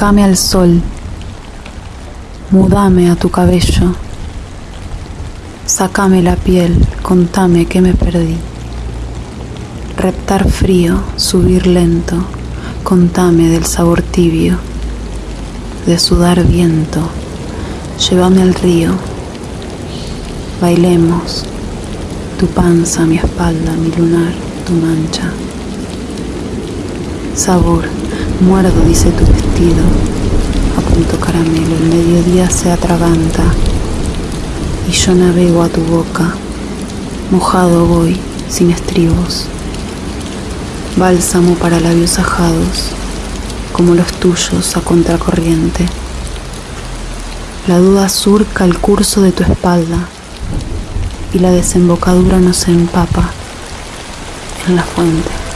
Sacame al sol, mudame a tu cabello, sacame la piel, contame que me perdí. Reptar frío, subir lento, contame del sabor tibio, de sudar viento, llévame al río, bailemos, tu panza, mi espalda, mi lunar, tu mancha. Sabor, muerdo, dice tu vestido, a punto caramelo, el mediodía se atraganta y yo navego a tu boca, mojado voy, sin estribos, bálsamo para labios ajados, como los tuyos a contracorriente. La duda surca el curso de tu espalda y la desembocadura nos empapa en la fuente.